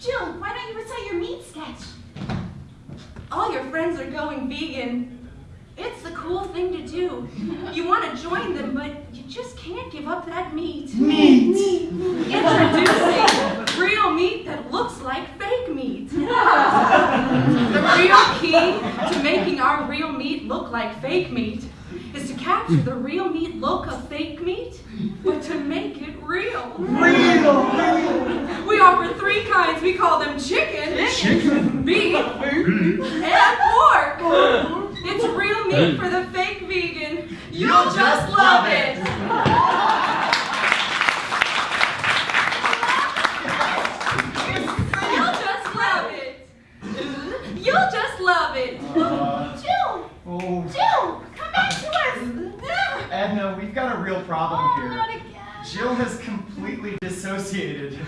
Jill, why don't you recite your meat sketch? All your friends are going vegan. It's the cool thing to do. You want to join them, but you just can't give up that meat. Meat. meat. Introducing real meat that looks like fake meat. the real key to making our real meat look like fake meat is to capture the real meat look of fake meat, but to make it real. Real. We offer three kinds. We call them chicken, Chicken. beef, and pork. It's real meat for the fake vegan. You'll just love it. You'll just love it. You'll just love it. Uh, Jill, oh, Jill, come back to us. Edna, we've got a real problem Oh, here. not again. Jill has completely dissociated.